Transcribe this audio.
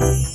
Bye.